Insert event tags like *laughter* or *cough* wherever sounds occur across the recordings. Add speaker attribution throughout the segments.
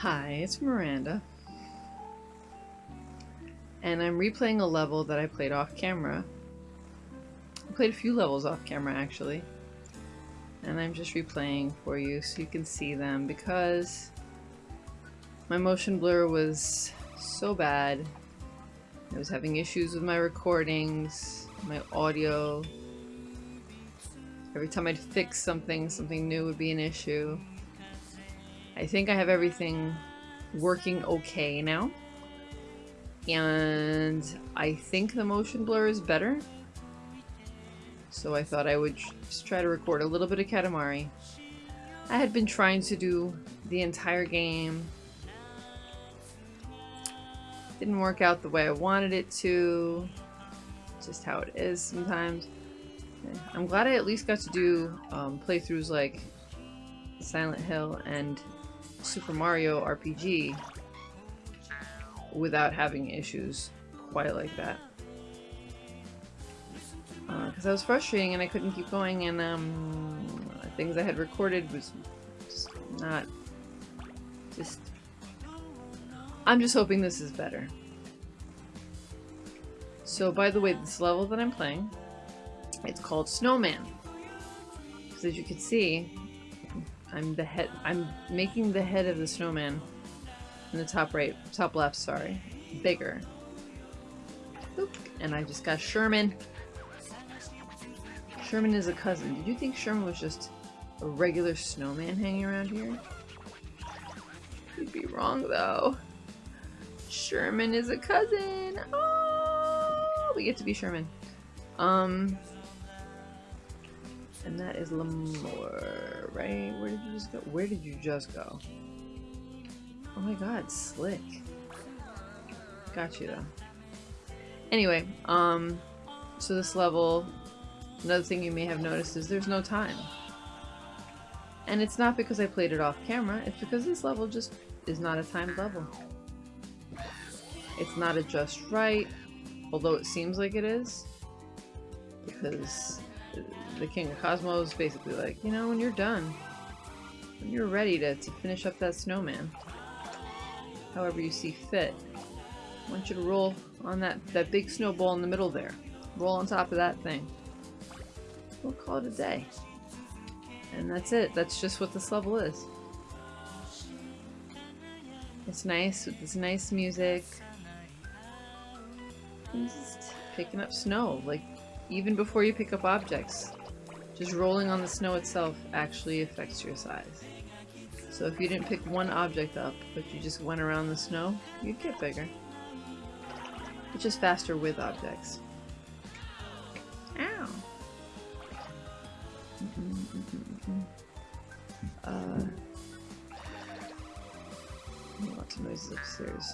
Speaker 1: Hi, it's Miranda. And I'm replaying a level that I played off camera. I played a few levels off camera actually. And I'm just replaying for you so you can see them because my motion blur was so bad. I was having issues with my recordings, my audio. Every time I'd fix something, something new would be an issue. I think I have everything working okay now. And I think the motion blur is better. So I thought I would just try to record a little bit of Katamari. I had been trying to do the entire game. Didn't work out the way I wanted it to. Just how it is sometimes. I'm glad I at least got to do um, playthroughs like Silent Hill and Super Mario RPG without having issues quite like that. Because uh, I was frustrating and I couldn't keep going and um, things I had recorded was just not... just... I'm just hoping this is better. So by the way, this level that I'm playing, it's called Snowman. Because as you can see, I'm the head. I'm making the head of the snowman in the top right, top left. Sorry, bigger. Oop. And I just got Sherman. Sherman is a cousin. Did you think Sherman was just a regular snowman hanging around here? You'd be wrong though. Sherman is a cousin. Oh, we get to be Sherman. Um, and that is Lamore, right? Where did you just go? Where did you just go? Oh my god, slick. Got you though. Anyway, um, so this level, another thing you may have noticed is there's no time. And it's not because I played it off camera, it's because this level just is not a timed level. It's not a just right, although it seems like it is. Because the King of Cosmos basically like, you know, when you're done, when you're ready to, to finish up that snowman, however you see fit, I want you to roll on that, that big snowball in the middle there. Roll on top of that thing. We'll call it a day. And that's it. That's just what this level is. It's nice with this nice music. just picking up snow, like even before you pick up objects. Just rolling on the snow itself actually affects your size. So if you didn't pick one object up, but you just went around the snow, you'd get bigger. It's just faster with objects. Ow! *laughs* Uh, lots of noises upstairs.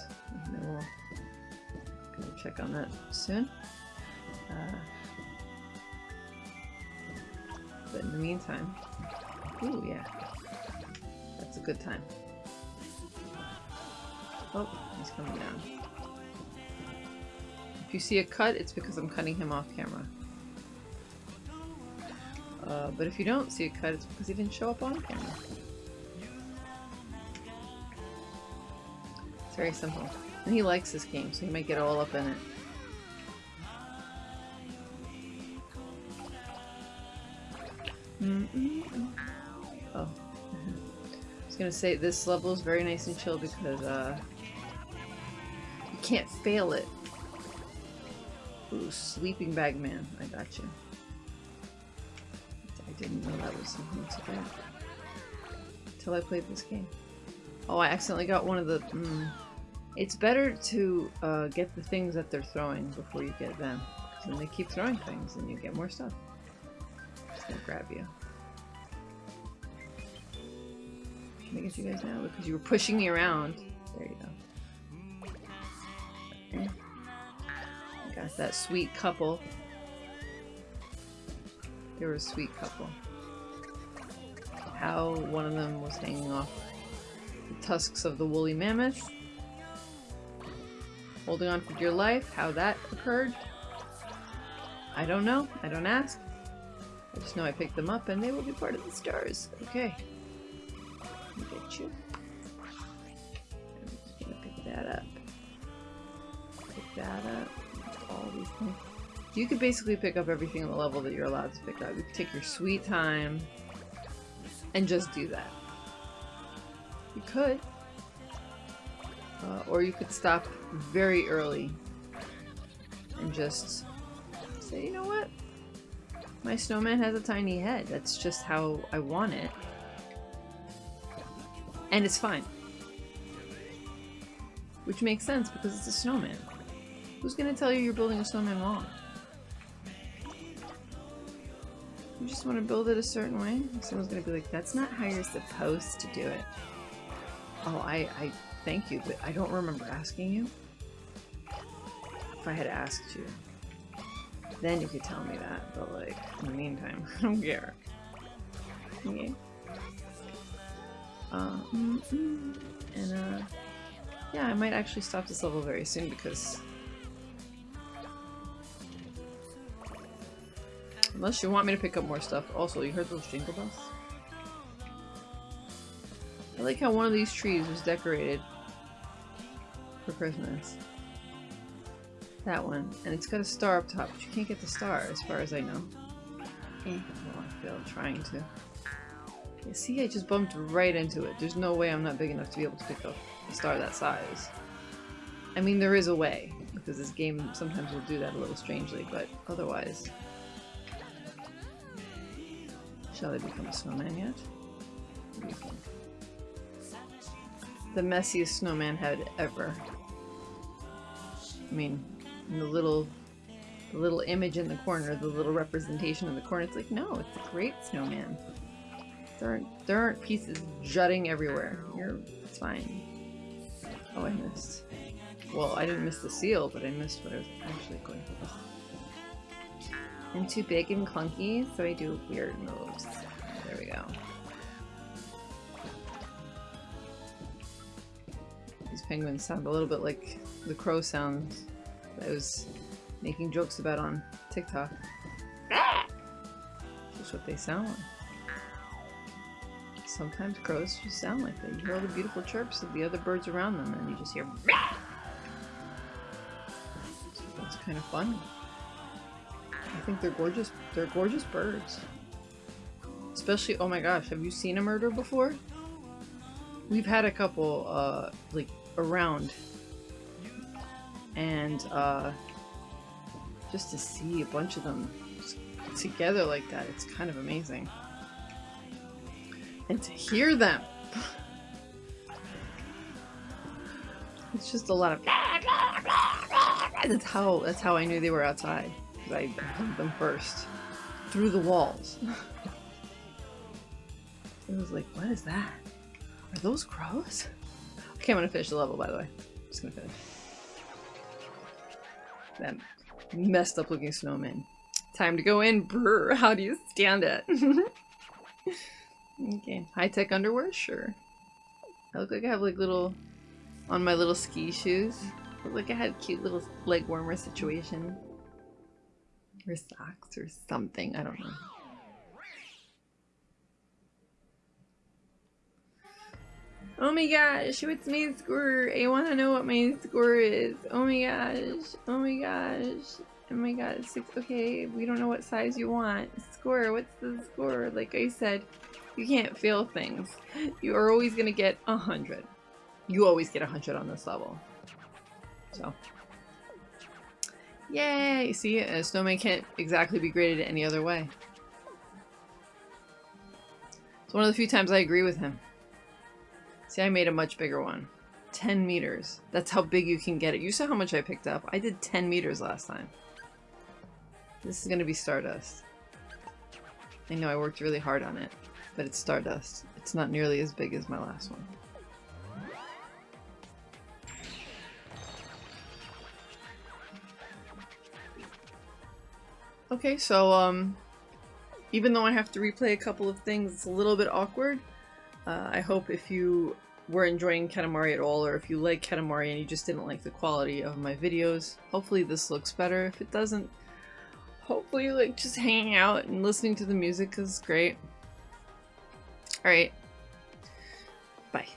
Speaker 1: We'll check on that soon. Uh, but in the meantime, ooh, yeah. That's a good time. Oh, he's coming down. If you see a cut, it's because I'm cutting him off camera. Uh, but if you don't see a cut, it's because he didn't show up on camera. It's very simple. And he likes this game, so he might get all up in it. Mm -mm. Oh. I was gonna say, this level is very nice and chill because, uh, you can't fail it. Ooh, Sleeping Bag Man. I got you. I didn't know that was something to do. Until I played this game. Oh, I accidentally got one of the... Mm, it's better to uh, get the things that they're throwing before you get them. Because then they keep throwing things and you get more stuff Just gonna grab you. I you guys now? Because you were pushing me around. There you go. Okay. Got that sweet couple. They were a sweet couple. How one of them was hanging off the tusks of the woolly mammoth. Holding on for dear life. How that occurred. I don't know. I don't ask. I just know I picked them up and they will be part of the stars. Okay. Get you. that up. Pick that up. All these things. You could basically pick up everything on the level that you're allowed to pick up. You could take your sweet time and just do that. You could. Uh, or you could stop very early and just say, you know what? My snowman has a tiny head. That's just how I want it. And it's fine. Which makes sense because it's a snowman. Who's gonna tell you you're building a snowman wrong? You just want to build it a certain way? Someone's gonna be like, that's not how you're supposed to do it. Oh, I, I thank you, but I don't remember asking you. If I had asked you, then you could tell me that, but like, in the meantime, *laughs* I don't care. Okay. Uh, mm -mm. And uh, yeah, I might actually stop this level very soon because Unless you want me to pick up more stuff. Also, you heard those jingle bells? I like how one of these trees was decorated for Christmas. That one. And it's got a star up top, but you can't get the star as far as I know. Eh. I failed trying to. Yeah, see, I just bumped right into it. There's no way I'm not big enough to be able to pick up a star that size. I mean, there is a way, because this game sometimes will do that a little strangely, but otherwise... Shall I become a snowman yet? The messiest snowman head ever. I mean, the little the little image in the corner, the little representation in the corner, it's like, no, it's a great snowman. There aren't, there aren't pieces jutting everywhere. You're, it's fine. Oh, I missed. Well, I didn't miss the seal, but I missed what I was actually going for. I'm too big and clunky, so I do weird moves. There we go. These penguins sound a little bit like the crow sounds I was making jokes about on TikTok. Ah! That's what they sound like. Sometimes crows just sound like that. You hear all the beautiful chirps of the other birds around them and you just hear That's kind of fun. I think they're gorgeous. They're gorgeous birds. Especially, oh my gosh, have you seen a murder before? We've had a couple, uh, like, around. And, uh, just to see a bunch of them together like that, it's kind of amazing. And to hear them! It's just a lot of that's how that's how I knew they were outside. I heard them first. Through the walls. *laughs* it was like, what is that? Are those crows? Okay, I'm gonna finish the level, by the way. I'm just gonna finish. That messed up looking snowman. Time to go in, brr. How do you stand it? *laughs* okay. High-tech underwear? Sure. I look like I have like little... On my little ski shoes. Look like I had cute little leg warmer situation. Or socks or something. I don't know. Oh my gosh, what's my score? I want to know what my score is. Oh my gosh. Oh my gosh. Oh my god, six. Okay, we don't know what size you want. Score, what's the score? Like I said, you can't fail things. You are always gonna get a hundred. You always get a hundred on this level. So. Yay! See, a snowman can't exactly be graded any other way. It's one of the few times I agree with him. See, I made a much bigger one. 10 meters. That's how big you can get it. You saw how much I picked up. I did 10 meters last time. This is going to be Stardust. I know I worked really hard on it, but it's Stardust. It's not nearly as big as my last one. Okay, so, um, even though I have to replay a couple of things, it's a little bit awkward. Uh, I hope if you were enjoying Katamari at all, or if you like Katamari and you just didn't like the quality of my videos, hopefully this looks better. If it doesn't, hopefully like just hanging out and listening to the music is great. Alright. Bye.